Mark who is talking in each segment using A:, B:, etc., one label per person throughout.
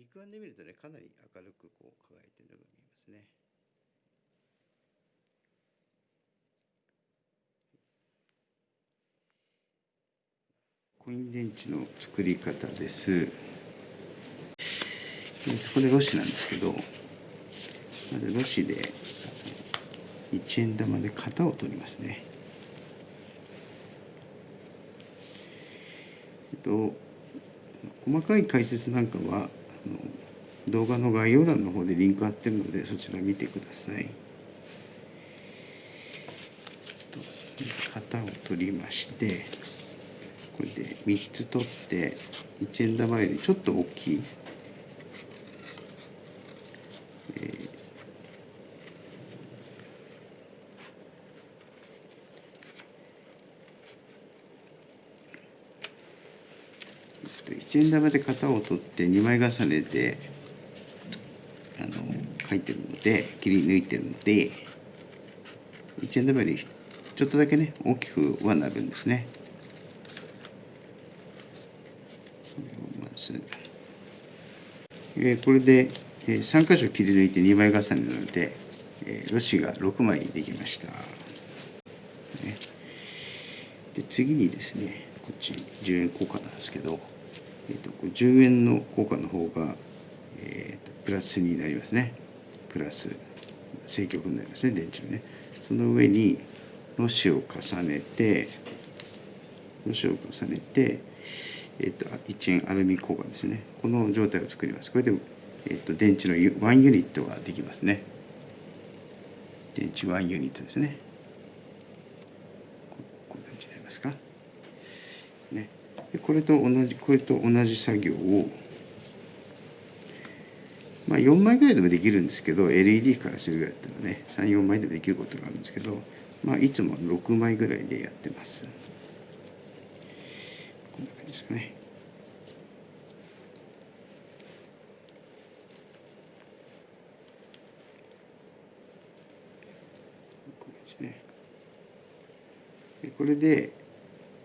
A: 肉眼で見るとねかなり明るくこう輝いてるのが見えますね。コイン電池の作り方です。これロシなんですけどまずロシで1円玉で型を取りますね。えっと細かい解説なんかは動画の概要欄の方でリンク貼ってるのでそちら見てください。型を取りましてこれで3つ取って1円玉よりちょっと大きい。1円玉で型を取って2枚重ねであの書いてるので切り抜いてるので1円玉よりちょっとだけね大きくはなるんですね。まず、えー、これで、えー、3箇所切り抜いて2枚重ねなので、えー、ロシが6枚できました。ね、で次にですねこっち10円硬貨なんですけどえーと、10円の効果の方が、えーと、プラスになりますね。プラス正極になりますね電池のね。その上にロシを重ねてロシを重ねて、えーと、1円アルミ効果ですね。この状態を作ります。これで、えー、と電池の1ユニットができますね。電池1ユニットですね。こういう感じになりますか？ね。これと同じこれと同じ作業をまあ4枚ぐらいでもできるんですけど LED からするぐらいだったらね34枚でもできることがあるんですけどまあいつも6枚ぐらいでやってます。こんな感じですかね。こうですね。これで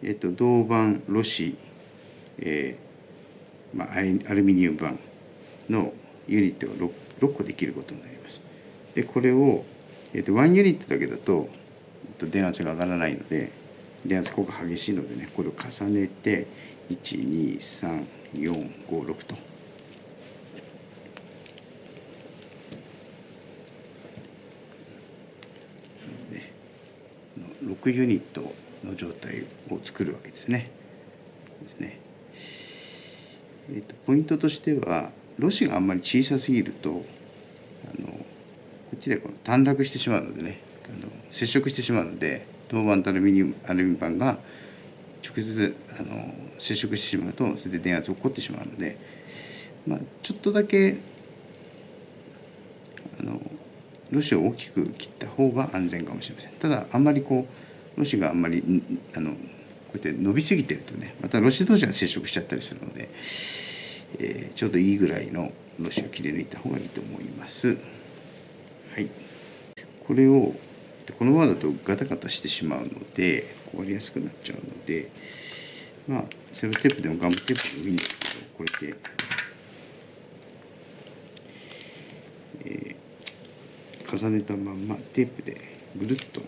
A: えっと、銅板ロシ、えーまあ、アルミニウム板のユニットが 6, 6個できることになります。でこれを、えっと、1ユニットだけだと電圧が上がらないので電圧効果激しいのでねこれを重ねて123456と。6ユニットの状態を作るわけですね。ですねえーと、ポイントとしてはロシがあんまり小さすぎるとあのこっちでこの短絡してしまうのでねあの接触してしまうので銅板とアルミニアルミ板が直接あの接触してしまうとそれで電圧が起こってしまうので、まあ、ちょっとだけあのロシを大きく切った方が安全かもしれません。ただあんまりこうロシがあんまりあのこうやって伸びすぎてるとねまたロシ同士が接触しちゃったりするので、えー、ちょうどいいぐらいのロシを切り抜いた方がいいと思います。はい、これをこのままだとガタガタしてしまうので壊れやすくなっちゃうのでまあセロテープでもガムテープでもいいんですけどこれで、えー、重ねたまんまテープでぐるっと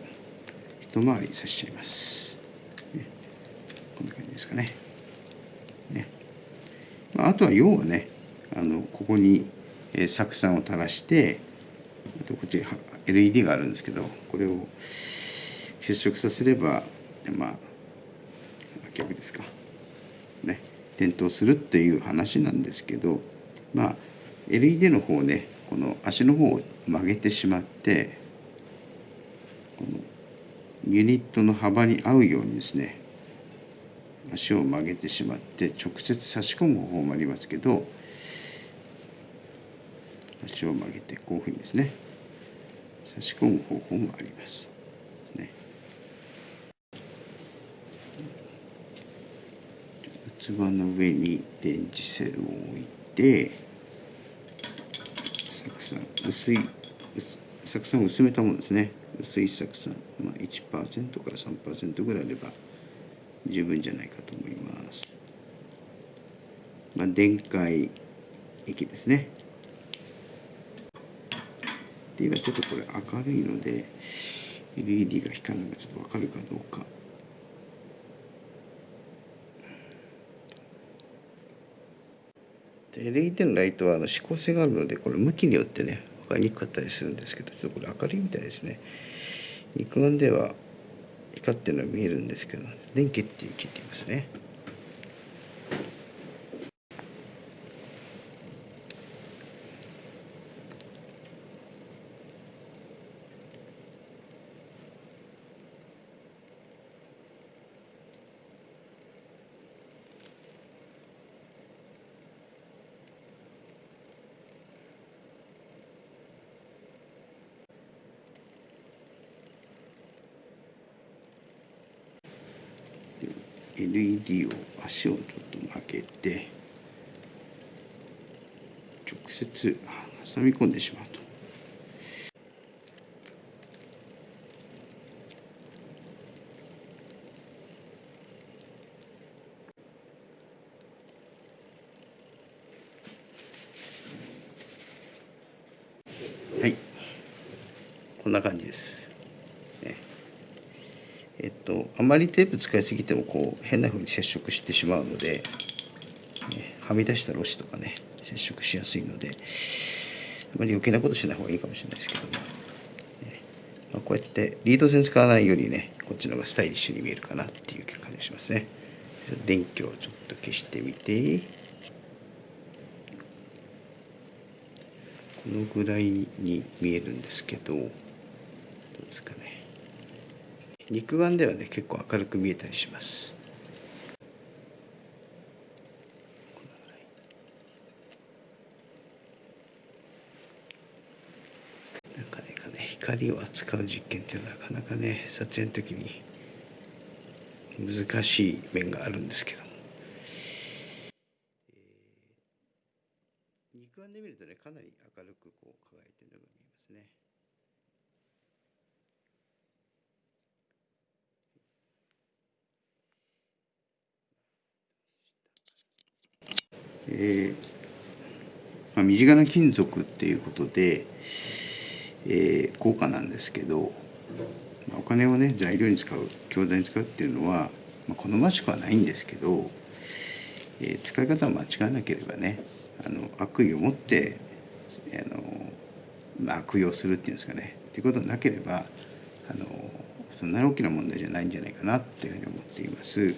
A: 一回りさせちゃいます、ね、こんな感じですかね。ね、まあ、あとは要はねあのここに、え、酢酸を垂らしてあとこっち LED があるんですけどこれを接触させればまあ逆ですか。ね。点灯するっていう話なんですけどまあ LED の方ねこの足の方を曲げてしまってユニットの幅に合うようにですね足を曲げてしまって直接差し込む方法もありますけど足を曲げてこういうふうにですね差し込む方法もあります。ね、器の上に電池セルを置いて酢酸薄い酢酸を薄めたものですね薄い酢酸、まあ、1%から3%ぐらいあれば十分じゃないかと思います。まあ、電解液ですねで今ちょっとこれ明るいので LED が光るのがちょっとわかるかどうか LED のライトはあの指向性があるのでこれ向きによってね分かりにくかったりするんですけどちょっとこれ明るいみたいですね。肉眼では光ってるのは見えるんですけど電気っていう切っていますね。LED を足をちょっと曲げて直接挟み込んでしまうと。はいこんな感じです。と、あまりテープ使いすぎてもこう変な風に接触してしまうので、ね、はみ出したロシとかね接触しやすいのであまり余計なことしない方がいいかもしれないですけども、ねまあ、こうやってリード線使わないよりねこっちの方がスタイリッシュに見えるかなっていう感じがしますね。電気をちょっと消してみて。このぐらいに見えるんですけどどうですか肉眼ではね結構明るく見えたりします。なかなかね光を扱う実験っていうのはなかなかね撮影の時に難しい面があるんですけど、肉眼で見るとねかなり明るくこう輝いてるのが見えますね。えーまあ、身近な金属っていうことで、えー、高価なんですけど、まあ、お金をね材料に使う教材に使うっていうのは、まあ、好ましくはないんですけど、えー、使い方を間違わなければねあの悪意を持ってあの、まあ、悪用するっていうんですかねっていうことなければあのそんなに大きな問題じゃないんじゃないかなっていうふうに思っています。